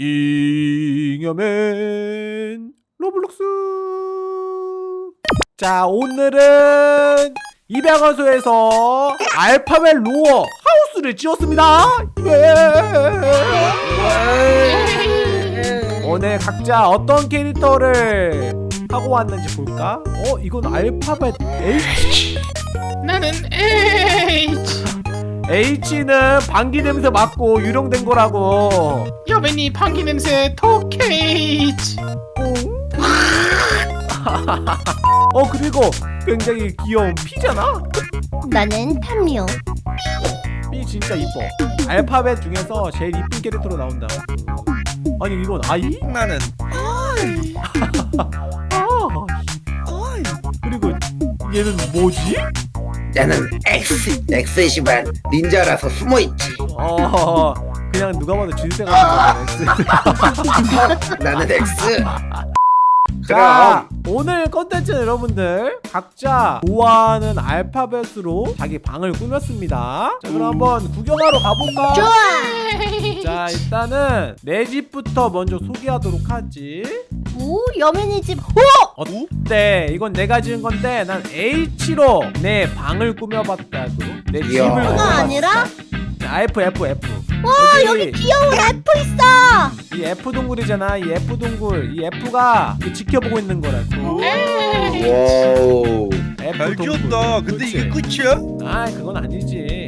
잉여맨 로블록스 자 오늘은 입양하세요에서 알파벳 로어 하우스를 지었습니다 예. 오늘 각자 어떤 캐릭터를 하고 왔는지 볼까? 어 이건 알파벳 H? 나는 H H는 방귀 냄새 맡고 유령된 거라고 여배니 방귀 냄새 토케이치 어 그리고 굉장히 귀여운 P잖아? 나는 탐미오. P 진짜 이뻐 알파벳 중에서 제일 이쁜 캐릭터로 나온다 아니 이건 I? 나는 아 그리고 얘는 뭐지? 나는 X X이지만 닌자라서 숨어있지. 어 그냥 누가 봐도 주제가 같은 나는 X. 자 그럼. 오늘 컨텐츠는 여러분들 각자 좋아하는 알파벳으로 자기 방을 꾸몄습니다. 자 그럼 한번 구경하러 가볼까? 좋아. 자 일단은 내 집부터 먼저 소개하도록 하지 오 여민이 집. 오. 어때? 이건 내가 지은 건데 난 H로 내 방을 꾸며봤다고 내 집을 이야. 꾸며봤어 하나 아니라? 자, F F F 와 여기 귀여운 F 있어. 이 F 동굴이잖아 이 F 동굴 이 F가 그 지켜보고 있는 거라고 와우 F 잘 동굴 키웠다. 근데 그치? 이게 끝이야? 아 그건 아니지 오.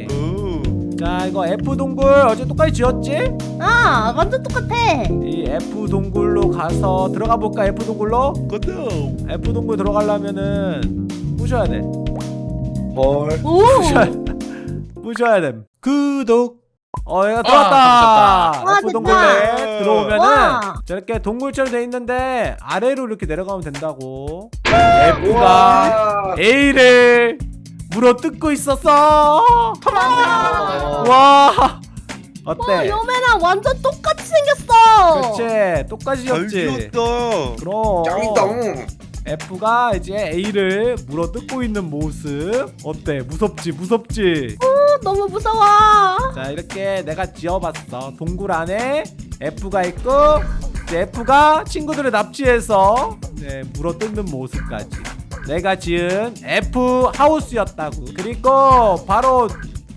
자 이거 F 동굴 어제 똑같이 지었지? 아 완전 똑같아. 이 F 동굴로 가서 들어가 볼까 F 동굴로? 고도. F 동굴 들어가려면은 부셔야 돼 헐 오. 부셔야 부셔야 돼 구독 어 얘가 아, 들어왔다 와, F 동굴에 됐다. 들어오면은 와. 저렇게 동굴처럼 돼 있는데 아래로 이렇게 내려가면 된다고 F가 A를 물어 뜯고 있었어 와. 와. 어때? 여민아 완전 똑같이 생겼어. 그렇지 똑같이 잘 지었지 키웠다. 그럼. 짱이동 F가 이제 A를 물어 뜯고 있는 모습. 어때? 무섭지? 무섭지? 어, 너무 무서워. 자 이렇게 내가 지어봤어. 동굴 안에 F가 있고 이제 F가 친구들을 납치해서 네, 물어 뜯는 모습까지 내가 지은 F 하우스였다고. 그리고 바로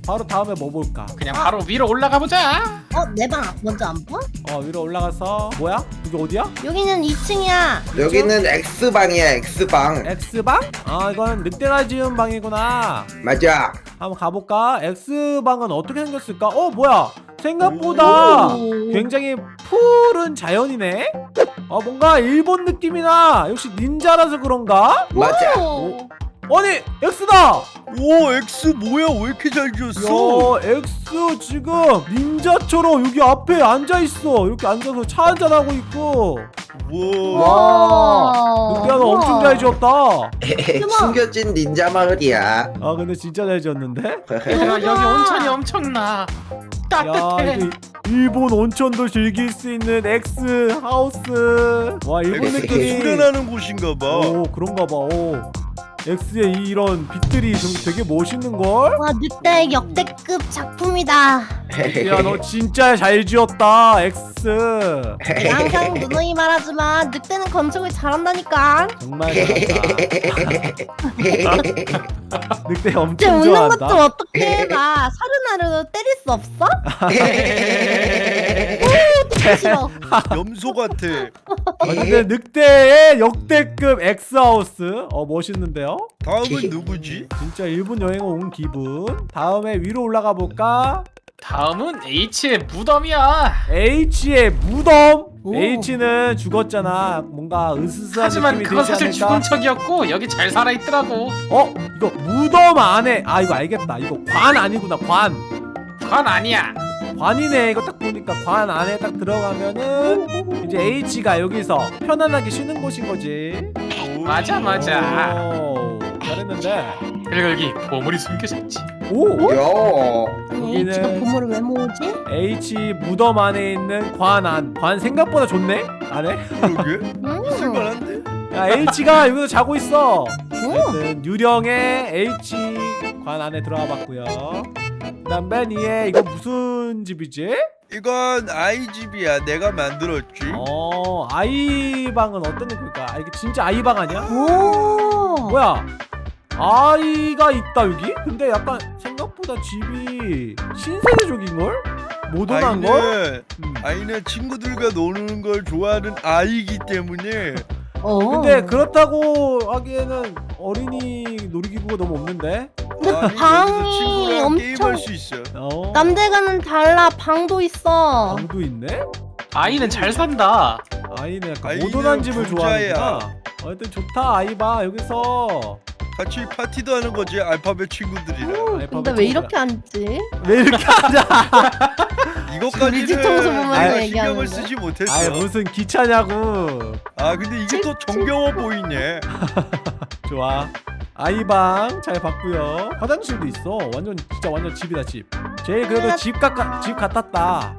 바로 다음에 뭐 볼까? 그냥 바로 위로 올라가 보자. 어 내 방 먼저 안 봐? 어 위로 올라가서 뭐야? 이게 어디야? 여기는 2층이야. 여기는 X방이야 X방. X방? 아 이건 늑대가 지은 방이구나. 맞아. 한번 가볼까? X방은 어떻게 생겼을까? 어 뭐야 생각보다 오. 굉장히 푸른 자연이네? 어 뭔가 일본 느낌이나 역시 닌자라서 그런가? 맞아. 오. 아니 X다! 오 X 뭐야? 왜 이렇게 잘 지었어? 야 X 지금 닌자처럼 여기 앞에 앉아있어. 이렇게 앉아서 차 한잔하고 있고. 우와. 와. 늑대가 너 엄청 잘 지었다. 숨겨진 닌자 마을이야. 아 근데 진짜 잘 지었는데? 여기 온천이 엄청나. 야 따뜻해 이거 일본 온천도 즐길 수 있는 X 하우스 와 일본 느낌이 수련하는 곳인가 봐. 오 그런가 봐. 오. X의 이- 이런 빛들이 좀 되게 멋있는 걸. 와 늑대 역대급 작품이다. 야 너 진짜 잘 지었다 X. 내가 항상 누누이 말하지만 늑대는 건축을 잘한다니까. 정말 잘한다. 늑대 쟤 엄청 웃는 것좀 좋아한다. 어떻게 나 사르나르 때릴 수 없어? 오, 싫어. 염소 같아. 아, 근데 늑대의 역대급 X 하우스. 어 멋있는데요? 다음은 누구지? 진짜 일본 여행 온 기분. 다음에 위로 올라가 볼까? 다음은 H의 무덤이야 H의 무덤. 오. H는 죽었잖아. 뭔가 으스스한 하지만 그건 사실 않을까? 죽은 척이었고 여기 잘 살아있더라고 어? 이거 무덤 안에 아 이거 알겠다 이거 관 아니구나 관 그건 아니야 관이네 이거 딱 보니까 관 안에 딱 들어가면은 이제 H가 여기서 편안하게 쉬는 곳인 거지 맞아 맞아 오, 잘했는데 그리고 여기 보물이 숨겨져 있지 오! 야 여기는- H가 보물을 왜 모으지? H 무덤 안에 있는 관 안 관 생각보다 좋네 안에 그러게. 음. 쓸만한데? 야 H가 여기서 자고 있어 오. 하여튼 유령의 H 관 안에 들어가 봤고요 위에 이거 무슨 집이지? 이건 아이 집이야. 내가 만들었지. 어 아이 방은 어떤 느낌일까? 아, 이게 진짜 아이 방 아니야? 오. 뭐야? 아이가 있다 여기? 근데 약간 생각보다 집이 신세대적인걸? 모던한 걸? 아이는 음. 아이는 친구들과 노는 걸 좋아하는 아이기 때문에 어. 근데 그렇다고 하기에는 어린이 놀이기구가 너무 없는데? 근데 아니, 방이 수 있어. 어? 남들과는 달라 방도 있어. 방도 있네? 아이는 잘 산다. 아이는 약간 아이는 모던한 집을. 좋아하는구나 어쨌든 좋다 아이바 여기서 같이 파티도 하는 거지 알파벳 친구들이랑. 아이파벳 근데 왜. 이렇게 앉지? 왜 이렇게 내가 얘기하는 신경을? 쓰지 못했어. 아이 무슨 기차냐고 아 근데 이게 또 정겨워 보이네. 좋아 아이방 잘 봤고요 화장실도 있어 완전 진짜 완전 집이다 집 제일 그래도 집 같, 집 같았다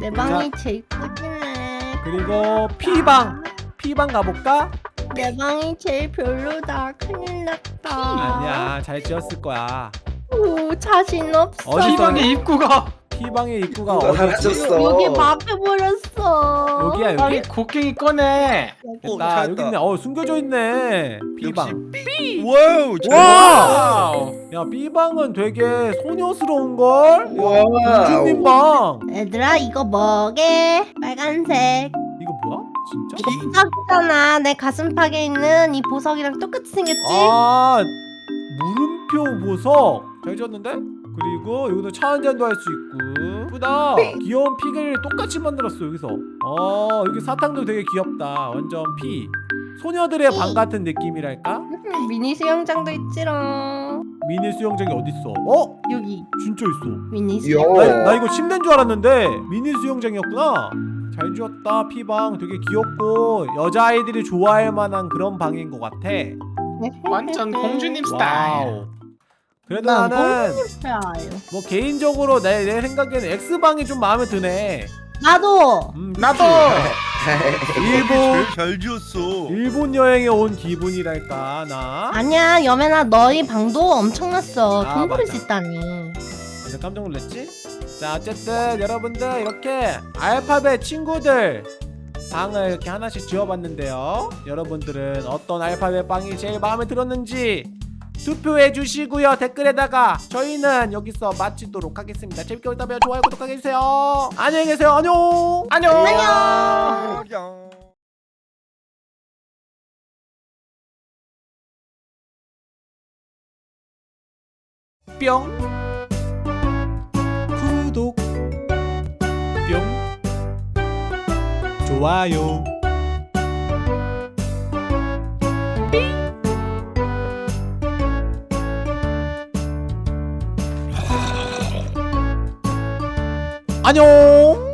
내 방이 제일 꾸지네. 그리고 P방 P방 가볼까? 내 방이 제일 별로다. 큰일 났다. 아니야 잘 지었을 거야 오 자신 없어. 어디 있어? 희망의 입구가 P방의 입구가 어디지? 사라졌어. 여기 막혀버렸어. 여기야 여기? 빨리 곡괭이 꺼내. 어, 나. 여기 있네 어 숨겨져 있네 B방 역시 wow. 잘 와! 야 B방은 되게 소녀스러운 걸? wow. 공주님 방 얘들아 이거 뭐게? 빨간색. 이거 뭐야? 진짜? 보석이잖아. 내 가슴팍에 있는 이 보석이랑 똑같이 생겼지? 아 물음표 보석 잘 지었는데? 그리고 여기도 차 한잔도 할 수 있고. 예쁘다. 귀여운 피를 똑같이 만들었어 여기서. 어 여기 사탕도 되게 귀엽다. 완전 피. 소녀들의 방 같은 느낌이랄까? 음, 미니 수영장도 있지롱. 미니 수영장이 어딨어? 어? 여기. 진짜 있어. 미니 요. 수영. 나, 나 이거 침대인 줄 알았는데 미니 수영장이었구나. 잘 지었다 B방. 되게 귀엽고 여자아이들이 좋아할 만한 그런 방인 것 같아. 완전 공주님 스타일. wow 그래도 난 나는. 뭐 개인적으로 내, 내 생각에는 X방이 좀 마음에 드네 나도. 음? 나도. 일본 잘 지었어. 일본 여행에 온 기분이랄까 나 아니야 여매나 너희 방도 엄청났어. 아, 돈 맞아. 수 있다니. 완전 깜짝 놀랐지? 자 어쨌든 여러분들 이렇게 알파벳 친구들 방을 이렇게 하나씩 지어봤는데요 여러분들은 어떤 알파벳 방이 제일 마음에 들었는지 투표해 주시고요. 댓글에다가 저희는 여기서 마치도록 하겠습니다. 재밌게 보셨다면 좋아요 구독하게 해주세요. 안녕히 계세요. 안녕. 안녕. 안녕. 뿅. 구독. 뿅. 좋아요 안녕